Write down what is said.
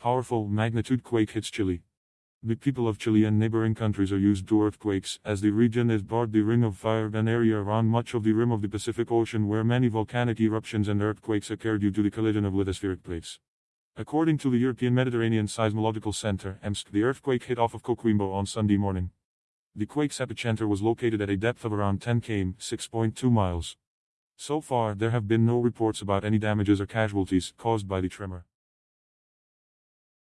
Powerful magnitude quake hits Chile. The people of Chile and neighboring countries are used to earthquakes, as the region is barred the Ring of Fire, an area around much of the rim of the Pacific Ocean where many volcanic eruptions and earthquakes occur due to the collision of lithospheric plates. According to the European Mediterranean Seismological Center, EMSC, the earthquake hit off of Coquimbo on Sunday morning. The quake's epicenter was located at a depth of around 10 km, 6.2 miles. So far, there have been no reports about any damages or casualties caused by the tremor.